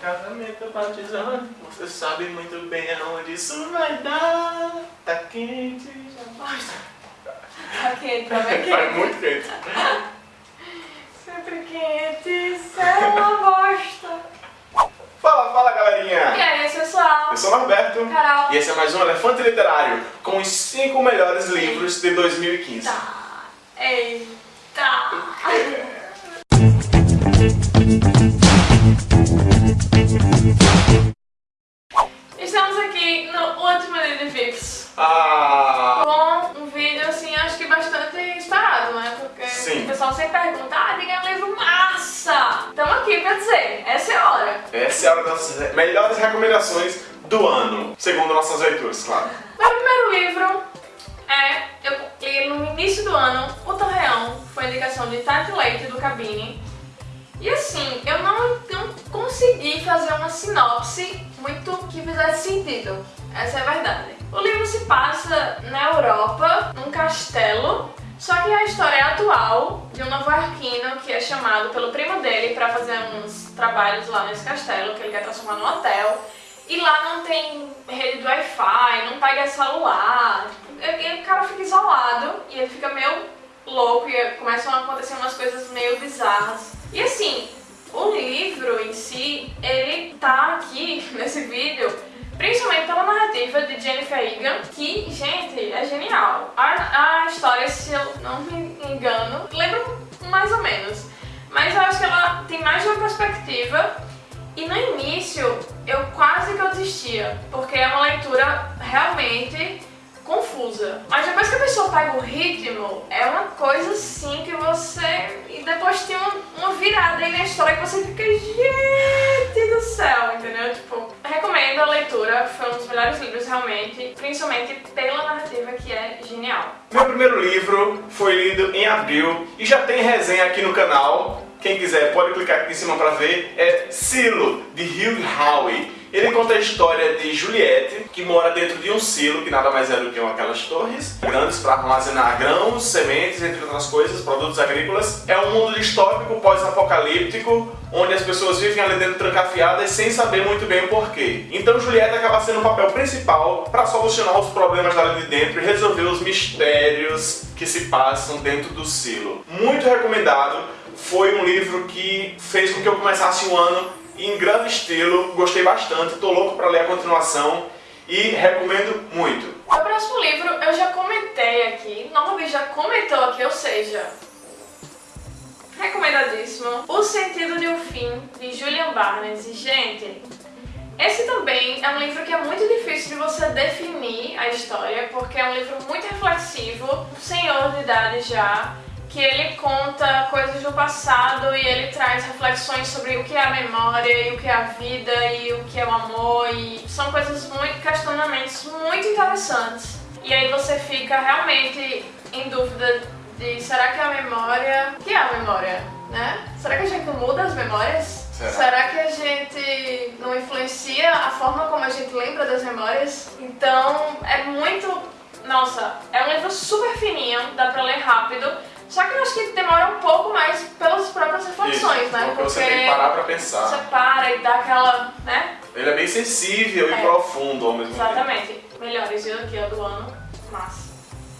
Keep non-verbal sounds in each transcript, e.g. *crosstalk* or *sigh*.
casamento batizando, você sabe muito bem aonde isso vai dar. Tá quente, já basta. Tá quente, tá bem quente. muito quente. *laughs* Sempre quente, isso é uma bosta. Fala, fala E galerinha! aí, pessoal? Eu sou o Norberto Carol. e esse é mais um Elefante Literário com os 5 melhores livros de 2015. Tá. Eita. *laughs* Estamos aqui no último Lily Vips. Ah, Com um vídeo, assim, acho que bastante esperado, né? Porque Sim. o pessoal sempre pergunta, ah, diga um livro massa! Estamos aqui pra dizer, essa é a hora. essa é a hora das melhores recomendações do ano, segundo nossas leituras, claro. Meu primeiro livro é, eu li no início do ano, O Torreão, foi indicação de Tati Leite do Cabine. E assim, eu não, não consegui fazer uma sinopse muito que fizesse sentido. Essa é a verdade. O livro se passa na Europa, num castelo, só que a história é atual de um novo-iorquino que é chamado pelo primo dele para fazer uns trabalhos lá nesse castelo, que ele quer transformar num hotel. E lá não tem rede do Wi-Fi, não pega celular. E o cara fica isolado e ele fica meio louco e começam a acontecer umas coisas meio bizarras. E assim, o livro em si, ele tá aqui *laughs* nesse vídeo principalmente pela narrativa de Jennifer Egan, que, gente, é genial. A, a história, se eu não me engano, lembra mais ou menos. Mas eu acho que ela tem mais de uma perspectiva e no início eu quase que eu desistia, porque é uma leitura realmente confusa. Mas depois que a pessoa pega o ritmo, é uma coisa assim que você. E depois tem uma, uma virada aí na história que você fica, gente do céu, entendeu? Tipo, recomendo a leitura, foi um dos melhores livros realmente, principalmente pela narrativa que é genial. Meu primeiro livro foi lido em abril e já tem resenha aqui no canal. Quem quiser pode clicar aqui em cima para ver. É Silo, de Hugh Howey. Ele conta a história de Juliette, que mora dentro de um silo, que nada mais é do que aquelas torres grandes para armazenar grãos, sementes, entre outras coisas, produtos agrícolas. É um mundo distópico, pós-apocalíptico, onde as pessoas vivem ali dentro trancafiadas sem saber muito bem o porquê. Então Juliette acaba sendo o papel principal para solucionar os problemas dali de dentro e resolver os mistérios que se passam dentro do silo. Muito recomendado, foi um livro que fez com que eu começasse o ano em grande estilo, gostei bastante, tô louco para ler a continuação e recomendo muito. O próximo livro eu já comentei aqui, novamente já comentou aqui, ou seja, recomendadíssimo. O Sentido de um Fim, de Julian Barnes. E, gente, esse também é um livro que é muito difícil de você definir a história, porque é um livro muito reflexivo, senhor de idade já, que ele conta coisas do passado e ele traz reflexões sobre o que é a memória e o que é a vida e o que é o amor e são coisas muito, questionamentos muito interessantes. E aí você fica realmente em dúvida de será que é a memória... O que é a memória, né? Será que a gente muda as memórias? Será? que a gente não influencia a forma como a gente lembra das memórias? Então é muito... Nossa, é um livro super fininho, dá pra ler rápido. Só que eu acho que demora um pouco mais pelas próprias reflexões, Isso, né? porque você tem que parar pra pensar. você para e dá aquela, né? Ele é bem sensível É. e profundo ao mesmo tempo. Exatamente. Melhores viu aqui, ó, do ano. Massa.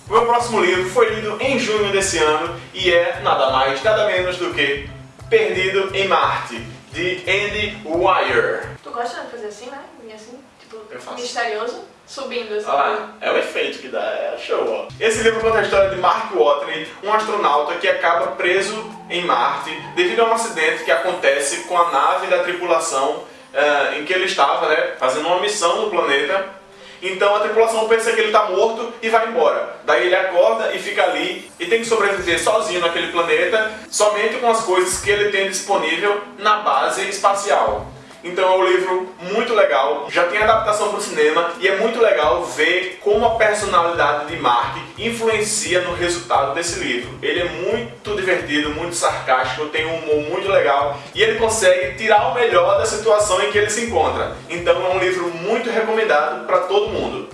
O meu próximo livro foi lido em junho desse ano e é nada mais, nada menos do que Perdido em Marte, de Andy Weir. Tu gosta de fazer assim, né? E assim, tipo, Eu faço. misterioso, subindo assim. Lá, é o efeito que dá, é show, ó. Esse livro conta a história de Mark Watney, um astronauta que acaba preso em Marte devido a um acidente que acontece com a nave da tripulação eh, em que ele estava, né, fazendo uma missão no planeta. Então a tripulação pensa que ele está morto e vai embora. Daí ele acorda e fica ali e tem que sobreviver sozinho naquele planeta, somente com as coisas que ele tem disponível na base espacial. Então é um livro muito legal, já tem adaptação para o cinema e é muito legal ver como a personalidade de Mark influencia no resultado desse livro. Ele é muito divertido, muito sarcástico, tem um humor muito legal e ele consegue tirar o melhor da situação em que ele se encontra. Então é um livro muito recomendado para todo mundo.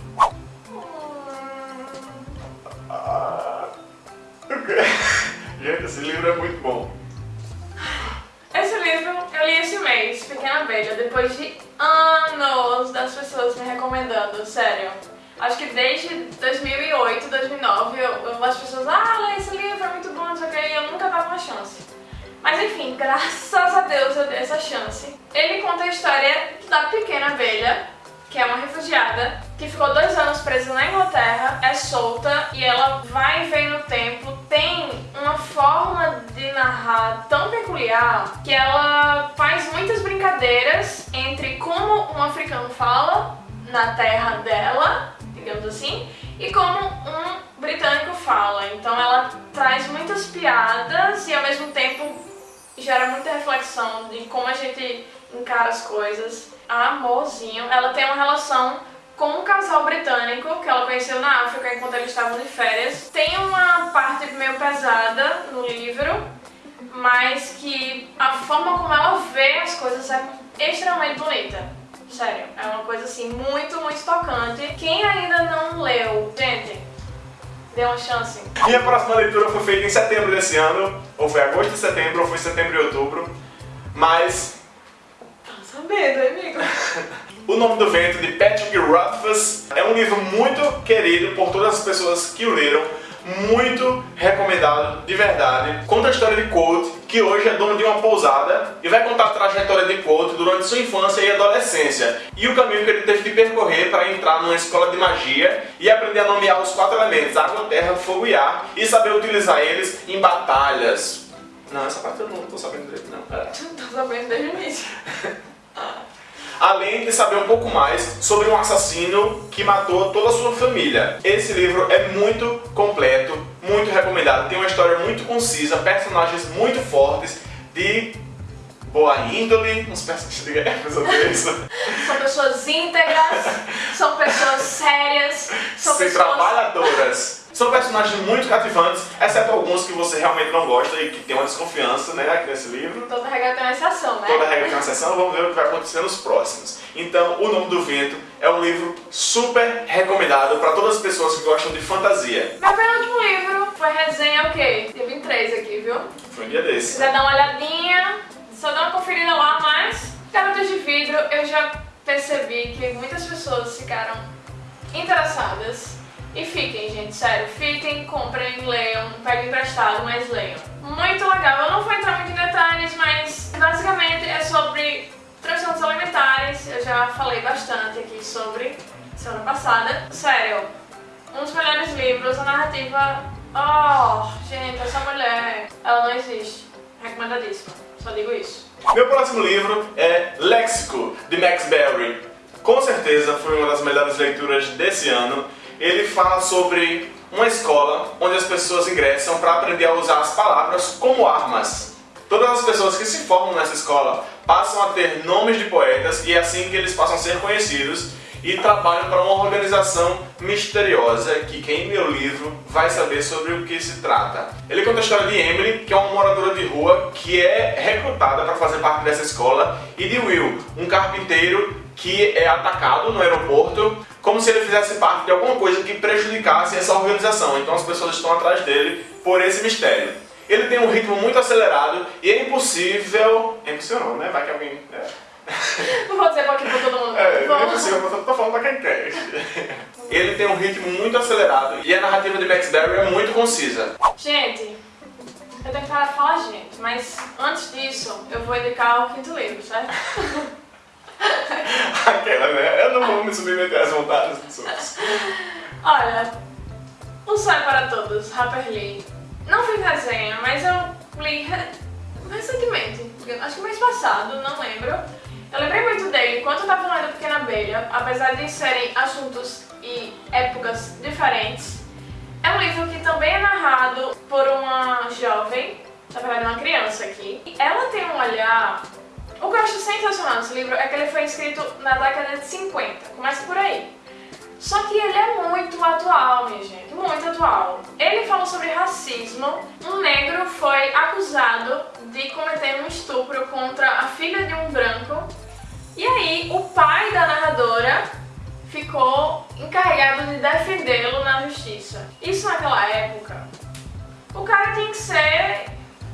*laughs* Gente, esse livro é muito bom. Esse livro eu li esse mês, Pequena Abelha, depois de anos das pessoas me recomendando, sério. Acho que desde 2008, 2009, eu, eu, as pessoas, ah, lê esse livro, é muito bom, não sei o que, e eu nunca dava uma chance. Mas enfim, *laughs* graças a Deus eu dei essa chance. Ele conta a história da pequena abelha, que é uma refugiada, que ficou dois anos presa na Inglaterra, é solta e ela vai e vem no tempo, tem uma forma de narrar tão peculiar que ela faz muitas brincadeiras entre como um africano fala na terra dela digamos assim, e como um britânico fala. Então ela traz muitas piadas e ao mesmo tempo gera muita reflexão de como a gente encara as coisas. Amorzinho, ela tem uma relação com um casal britânico que ela conheceu na África enquanto eles estavam de férias. Tem uma parte meio pesada no livro, mas que a forma como ela vê as coisas é extremamente bonita. Sério, é uma coisa assim muito, muito tocante. Quem ainda não leu, gente, dê uma chance. Minha próxima leitura foi feita em setembro desse ano, ou foi agosto de setembro, ou foi setembro e outubro, mas... Tá sabendo, amigo? O Nome do Vento, de Patrick Rothfuss, é um livro muito querido por todas as pessoas que o leram, muito recomendado, de verdade. Conta a história de Colt, que hoje é dono de uma pousada e vai contar a trajetória de Colt durante sua infância e adolescência e o caminho que ele teve que percorrer para entrar numa escola de magia e aprender a nomear os quatro elementos, água, terra, fogo e ar e saber utilizar eles em batalhas. Não, essa parte eu não estou sabendo direito, não. É. Tô sabendo desde o início. *laughs* além de saber um pouco mais sobre um assassino que matou toda a sua família. Esse livro é muito completo, muito recomendado, tem uma história muito concisa, personagens muito fortes, de boa índole, uns personagens de guerra, *laughs* São pessoas íntegras, são pessoas sérias, são pessoas... trabalhadoras. São personagens muito cativantes, exceto alguns que você realmente não gosta e que tem uma desconfiança, né, aqui nesse livro. Toda regra tem uma exceção, né? Toda regra tem uma exceção, vamos ver o que vai acontecer nos próximos. Então, O Nome do Vento é um livro super recomendado para todas as pessoas que gostam de fantasia. Meu penúltimo livro foi resenha o quê? Dia 23 aqui, viu? Foi um dia desse. Se quiser dar uma olhadinha, só dá uma conferida lá, mas... Garotas de Vidro, eu já percebi que muitas pessoas ficaram interessadas e fiquem, gente, sério, fiquem, comprem, leiam, peguem emprestado, mas leiam. Muito legal, eu não vou entrar muito em detalhes, mas basicamente é sobre transtornos alimentares, eu já falei bastante aqui sobre semana passada. Sério, um dos melhores livros, a narrativa... Oh, gente, essa mulher, ela não existe. Recomendadíssima, só digo isso. Meu próximo livro é Léxico, de Max Berry. Com certeza foi uma das melhores leituras desse ano ele fala sobre uma escola onde as pessoas ingressam para aprender a usar as palavras como armas. Todas as pessoas que se formam nessa escola passam a ter nomes de poetas e é assim que eles passam a ser conhecidos e trabalham para uma organização misteriosa que quem lê o livro vai saber sobre o que se trata. Ele conta a história de Emily, que é uma moradora de rua que é recrutada para fazer parte dessa escola, e de Will, um carpinteiro que é atacado no aeroporto como se ele fizesse parte de alguma coisa que prejudicasse essa organização. Então as pessoas estão atrás dele por esse mistério. Ele tem um ritmo muito acelerado e é impossível... É impossível não, né? Vai que alguém... É. Não vou dizer pra aqui pra todo mundo. É, é impossível, mas eu tô falando pra quem quer. Ele tem um ritmo muito acelerado e a narrativa de Max Berry é muito concisa. Gente, eu tenho que parar de falar gente, mas antes disso eu vou indicar o quinto livro, certo? *laughs* *laughs* Aquela, né? Eu não vou me submeter às vontades dos outros. Olha, O Sonho para Todos, Harper Lee. Não fiz resenha, mas eu li re recentemente, acho que mês passado, não lembro. Eu lembrei muito dele enquanto eu tava lendo Pequena Abelha, apesar de serem assuntos e épocas diferentes. É um livro que também é narrado por uma jovem, na verdade uma criança aqui. Ela tem um olhar o que eu acho sensacional nesse livro é que ele foi escrito na década de 50, começa por aí. Só que ele é muito atual, minha gente, muito atual. Ele fala sobre racismo. Um negro foi acusado de cometer um estupro contra a filha de um branco. E aí, o pai da narradora ficou encarregado de defendê-lo na justiça. Isso naquela época. O cara tinha que ser...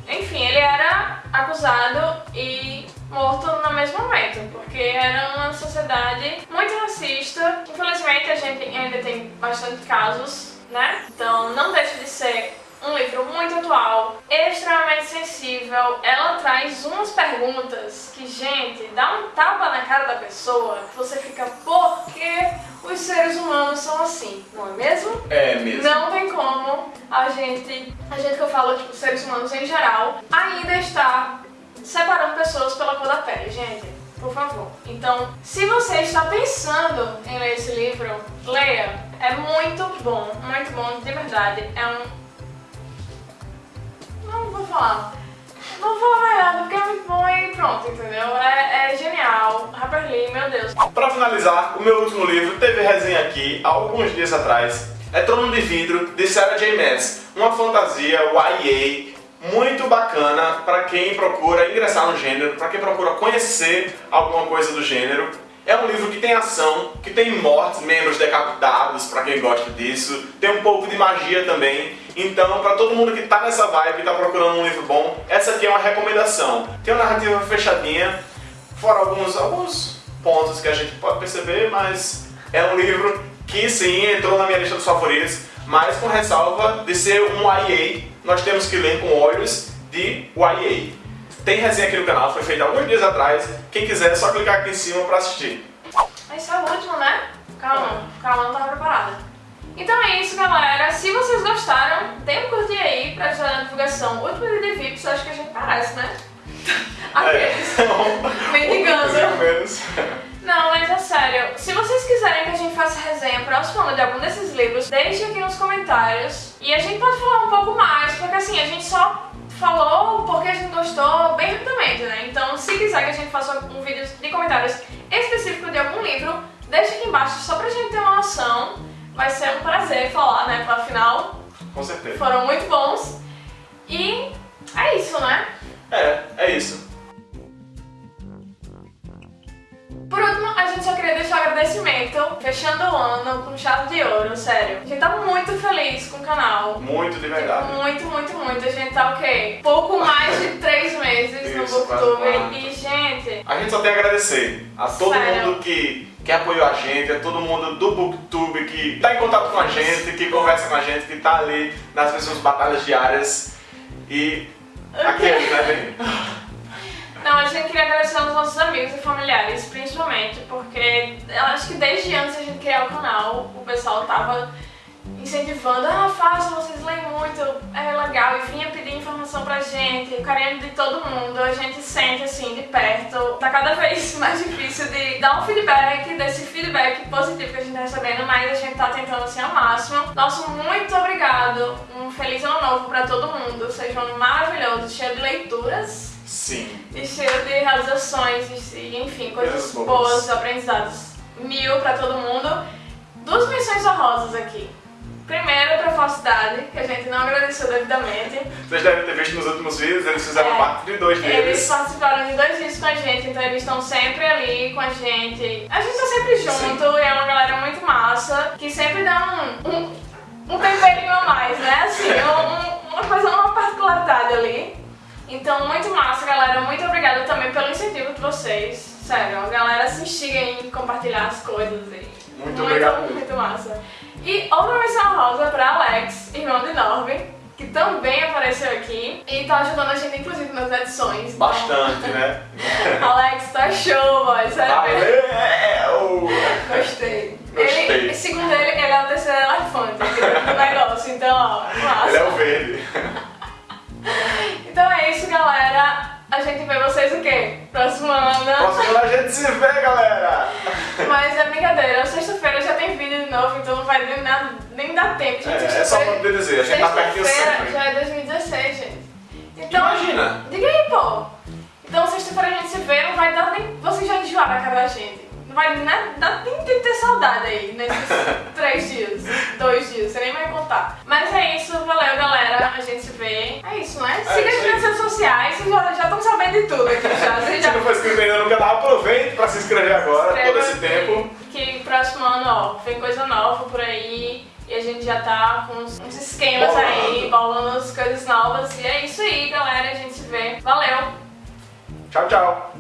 Enfim, ele era acusado e morto no mesmo momento, porque era uma sociedade muito racista. Infelizmente a gente ainda tem bastante casos, né? Então não deixa de ser um livro muito atual, extremamente sensível. Ela traz umas perguntas que, gente, dá um tapa na cara da pessoa, você fica, por que os seres humanos são assim? Não é mesmo? É mesmo. Não tem como a gente, a gente que eu falo, tipo, seres humanos em geral, ainda está separando pessoas pela cor da pele, gente. Por favor. Então, se você está pensando em ler esse livro, leia. É muito bom, muito bom, de verdade. É um não vou falar. Não vou falar nada porque é muito bom e pronto, entendeu? É, é genial. Harper Lee, meu Deus. Para finalizar, o meu último livro teve resenha aqui há alguns dias atrás. É Trono de Vidro, de Sarah J. Maas. Uma fantasia YA muito bacana para quem procura ingressar no gênero, para quem procura conhecer alguma coisa do gênero. É um livro que tem ação, que tem mortes, membros decapitados, para quem gosta disso. Tem um pouco de magia também. Então, para todo mundo que está nessa vibe, que está procurando um livro bom, essa aqui é uma recomendação. Tem uma narrativa fechadinha, fora alguns, alguns pontos que a gente pode perceber, mas é um livro que sim, entrou na minha lista dos favoritos, mas com ressalva de ser um YA, nós temos que ler com olhos de YA. Tem resenha aqui no canal, foi feita alguns dias atrás. Quem quiser é só clicar aqui em cima pra assistir. Esse é o último, né? Calma, calma, não tava preparada. Então é isso, galera. Se vocês gostaram, dê um curtir aí pra ajudar na divulgação. Último vídeo de VIPs, acho que a gente parece, né? Aqueles. *laughs* É. *laughs* Mendigando. Não, mas é sério. Se vocês quiserem que a gente faça resenha próxima de algum desses livros, deixe aqui nos comentários. E a gente pode falar um pouco mais, porque assim, a gente só falou porque a gente gostou bem rapidamente, né? Então, se quiser que a gente faça um vídeo de comentários específico de algum livro, deixa aqui embaixo só pra gente ter uma noção. Vai ser um prazer falar, né? Porque afinal, Com certeza. foram muito bons. E é isso, né? É, é isso. Fechando o ano com chave de ouro, sério. A gente tá muito feliz com o canal. Muito, de verdade. Muito, muito, muito. A gente tá o quê? Pouco mais de três meses Isso, no Booktube. E, gente, A gente só tem a agradecer a todo Sério. mundo que, que apoiou a gente, a todo mundo do Booktube que tá em contato com a gente, que conversa com a gente, que tá ali nas mesmas batalhas diárias. E aqueles, né, bem? *laughs* a gente queria agradecer aos nossos amigos e familiares, principalmente, porque eu acho que desde antes de a gente criar o canal, o pessoal tava incentivando, ah, faça, vocês leem muito, é legal, e vinha pedir informação pra gente, o carinho de todo mundo, a gente sente assim de perto, tá cada *laughs* vez mais difícil de dar um feedback, desse feedback positivo que a gente tá recebendo, mas a gente tá tentando assim ao máximo. Nosso muito obrigado, um feliz ano novo pra todo mundo, seja um ano maravilhoso, cheio de leituras Sim. e cheio de realizações, e, enfim, coisas boas. boas, aprendizados mil pra todo mundo. Duas menções honrosas aqui. Primeiro pra falsidade, que a gente não agradeceu devidamente. Vocês devem ter visto nos últimos vídeos, eles fizeram É. parte de dois Eles deles. participaram de dois vídeos com a gente, então eles estão sempre ali com a gente. A gente tá sempre junto e é uma galera muito massa, que sempre dá um, um, um temperinho a mais, né? Assim, um- uma coisa, uma particularidade ali. Então, muito massa, galera. Muito obrigada também pelo incentivo de vocês. Sério, a galera se instiga em compartilhar as coisas aí. Muito obrigado mesmo. Muito massa. E outra menção rosa pra Alex, irmão de Norby, que também apareceu aqui e tá ajudando a gente, inclusive, nas edições. Então, Bastante, né? *laughs* Alex, tá show, boy. Sério. Valeu! Gostei. Gostei. Ele, segundo ele, ele é o terceiro elefante do negócio, então, ó, massa. Ele é o verde. A gente vê vocês o quê? Próximo ano. Próximo a gente se vê, galera! Mas é brincadeira, sexta-feira já tem vídeo de novo, então não vai nem, nada, nem dar tempo, gente. É, é só pra dizer, a gente tá pertinho Sexta-feira sempre. já é 2016, gente. Então, Imagina. Diga aí, pô. Então sexta-feira a gente se vê, não vai dar nem. Vocês já enjoaram a cara da gente. Não vai nem dar nem tempo de ter saudade aí nesses *laughs* três dias, dois dias, você nem vai contar. Mas é isso, valeu galera, a gente se vê. É isso, né? Siga a isso gente aí. nas redes sociais, vocês já já estão sabendo de tudo aqui já. Vocês Se já não for inscrito ainda no canal, aproveite pra se inscrever agora, todo esse tempo. Que próximo ano, ó, vem coisa nova por aí. E a gente já tá com uns, uns esquemas Bolando. aí, bolando as coisas novas. E é isso aí, galera. A gente se vê. Valeu! Tchau, tchau.